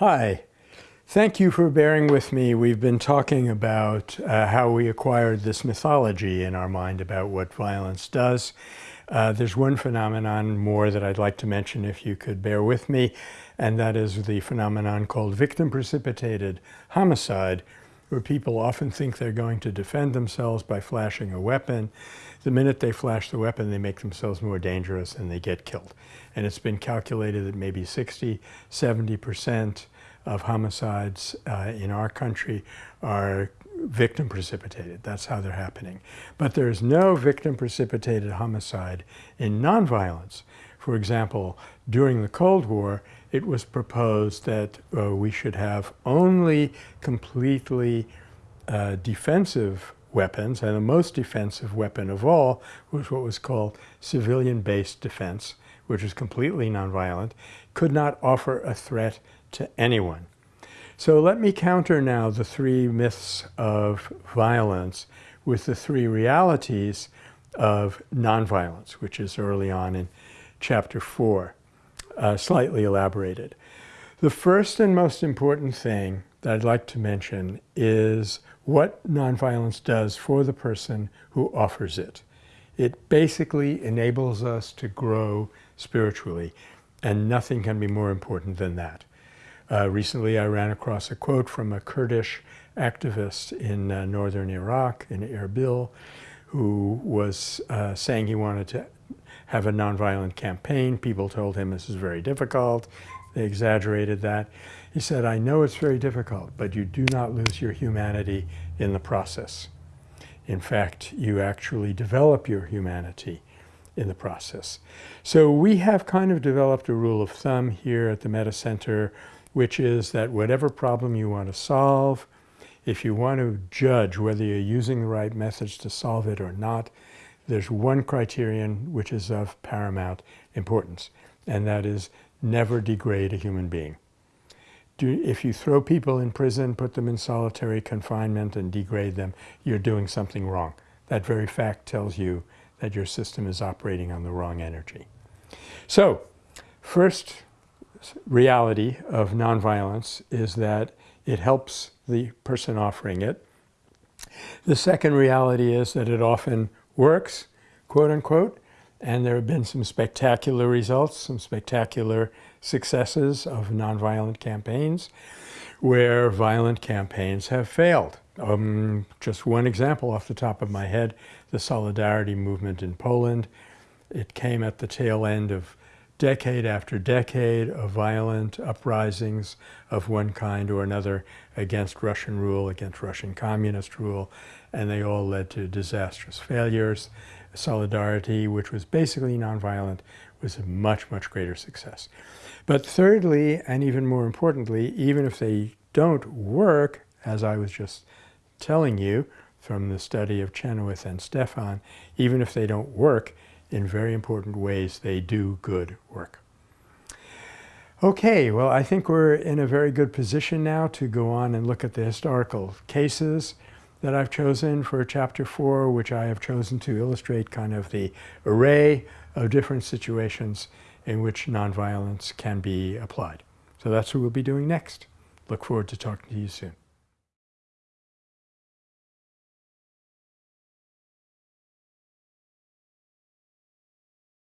Hi. Thank you for bearing with me. We've been talking about uh, how we acquired this mythology in our mind about what violence does. Uh, there's one phenomenon more that I'd like to mention if you could bear with me, and that is the phenomenon called victim-precipitated homicide, where people often think they're going to defend themselves by flashing a weapon. The minute they flash the weapon, they make themselves more dangerous and they get killed. And it's been calculated that maybe 60, 70% of homicides uh, in our country are victim precipitated. That's how they're happening. But there's no victim precipitated homicide in nonviolence. For example, during the Cold War, it was proposed that uh, we should have only completely uh, defensive weapons, and the most defensive weapon of all was what was called civilian-based defense, which is completely nonviolent, could not offer a threat to anyone. So let me counter now the three myths of violence with the three realities of nonviolence, which is early on in chapter four uh, slightly elaborated. The first and most important thing that I'd like to mention is what nonviolence does for the person who offers it. It basically enables us to grow spiritually, and nothing can be more important than that. Uh, recently, I ran across a quote from a Kurdish activist in uh, northern Iraq, in Erbil, who was uh, saying he wanted to have a nonviolent campaign. People told him this is very difficult. They exaggerated that. He said, I know it's very difficult, but you do not lose your humanity in the process. In fact, you actually develop your humanity in the process. So we have kind of developed a rule of thumb here at the Metta Center, which is that whatever problem you want to solve, if you want to judge whether you're using the right methods to solve it or not, there's one criterion which is of paramount importance, and that is never degrade a human being. Do, if you throw people in prison, put them in solitary confinement and degrade them, you're doing something wrong. That very fact tells you that your system is operating on the wrong energy. So, first reality of nonviolence is that it helps the person offering it. The second reality is that it often works, quote unquote, and there have been some spectacular results, some spectacular successes of nonviolent campaigns where violent campaigns have failed. Um, just one example off the top of my head, the Solidarity movement in Poland. It came at the tail end of decade after decade of violent uprisings of one kind or another against Russian rule, against Russian communist rule, and they all led to disastrous failures. Solidarity, which was basically nonviolent, was a much, much greater success. But thirdly, and even more importantly, even if they don't work, as I was just telling you from the study of Chenoweth and Stephan, even if they don't work, in very important ways, they do good work. Okay, well, I think we're in a very good position now to go on and look at the historical cases that I've chosen for chapter four, which I have chosen to illustrate kind of the array of different situations in which nonviolence can be applied. So that's what we'll be doing next. Look forward to talking to you soon.